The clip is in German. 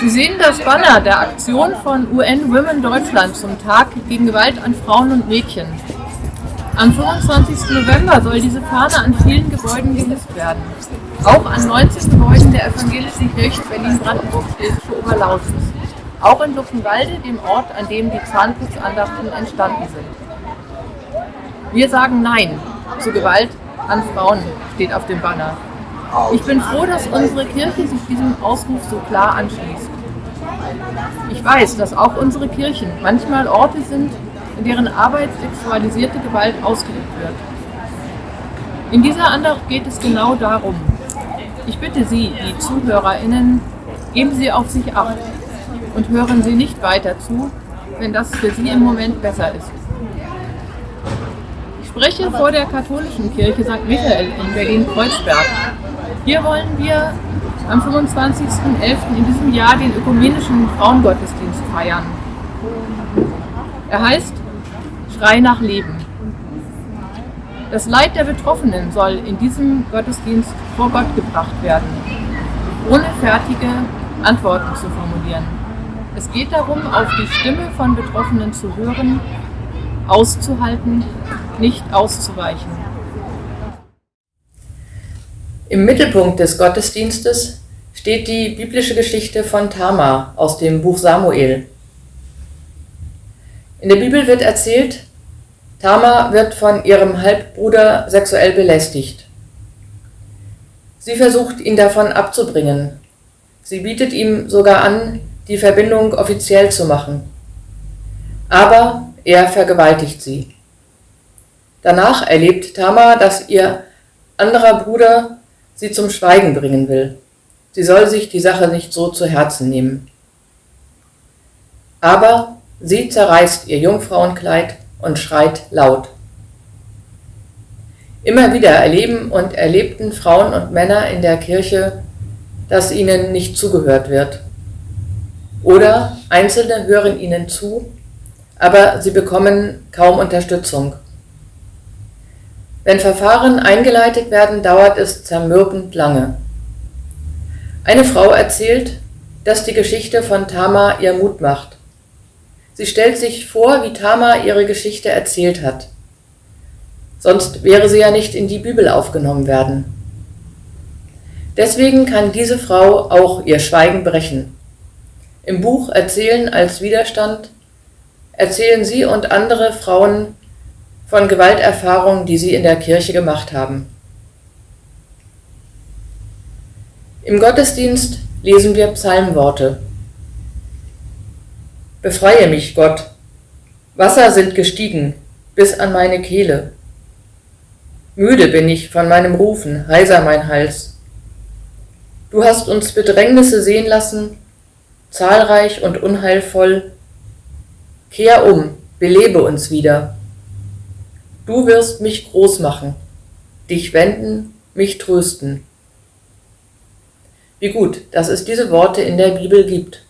Sie sehen das Banner der Aktion von UN Women Deutschland zum Tag gegen Gewalt an Frauen und Mädchen. Am 25. November soll diese Fahne an vielen Gebäuden gehisst werden. Auch an 19 Gebäuden der evangelischen Kirche Berlin-Brandenburg-Schlesische Oberlausitz. Auch in Luckenwalde, dem Ort, an dem die Zahnputzandachten entstanden sind. Wir sagen Nein zu Gewalt an Frauen, steht auf dem Banner. Ich bin froh, dass unsere Kirche sich diesem Ausruf so klar anschließt. Ich weiß, dass auch unsere Kirchen manchmal Orte sind, in deren Arbeit sexualisierte Gewalt ausgeübt wird. In dieser Andacht geht es genau darum. Ich bitte Sie, die ZuhörerInnen, geben Sie auf sich acht und hören Sie nicht weiter zu, wenn das für Sie im Moment besser ist. Ich spreche vor der katholischen Kirche St. Michael in Berlin-Kreuzberg. Hier wollen wir am 25.11. in diesem Jahr den ökumenischen Frauengottesdienst feiern. Er heißt Schrei nach Leben. Das Leid der Betroffenen soll in diesem Gottesdienst vor Gott gebracht werden, ohne fertige Antworten zu formulieren. Es geht darum, auf die Stimme von Betroffenen zu hören, auszuhalten, nicht auszuweichen. Im Mittelpunkt des Gottesdienstes steht die biblische Geschichte von Tamar aus dem Buch Samuel. In der Bibel wird erzählt, Tamar wird von ihrem Halbbruder sexuell belästigt. Sie versucht, ihn davon abzubringen. Sie bietet ihm sogar an, die Verbindung offiziell zu machen. Aber er vergewaltigt sie. Danach erlebt Tamar, dass ihr anderer Bruder sie zum Schweigen bringen will. Sie soll sich die Sache nicht so zu Herzen nehmen. Aber sie zerreißt ihr Jungfrauenkleid und schreit laut. Immer wieder erleben und erlebten Frauen und Männer in der Kirche, dass ihnen nicht zugehört wird. Oder Einzelne hören ihnen zu, aber sie bekommen kaum Unterstützung. Wenn Verfahren eingeleitet werden, dauert es zermürbend lange. Eine Frau erzählt, dass die Geschichte von Tama ihr Mut macht. Sie stellt sich vor, wie Tama ihre Geschichte erzählt hat. Sonst wäre sie ja nicht in die Bibel aufgenommen werden. Deswegen kann diese Frau auch ihr Schweigen brechen. Im Buch Erzählen als Widerstand erzählen sie und andere Frauen von Gewalterfahrungen, die sie in der Kirche gemacht haben. Im Gottesdienst lesen wir Psalmworte. Befreie mich, Gott. Wasser sind gestiegen bis an meine Kehle. Müde bin ich von meinem Rufen, heiser mein Hals. Du hast uns Bedrängnisse sehen lassen, zahlreich und unheilvoll. Kehr um, belebe uns wieder. Du wirst mich groß machen, dich wenden, mich trösten. Wie gut, dass es diese Worte in der Bibel gibt.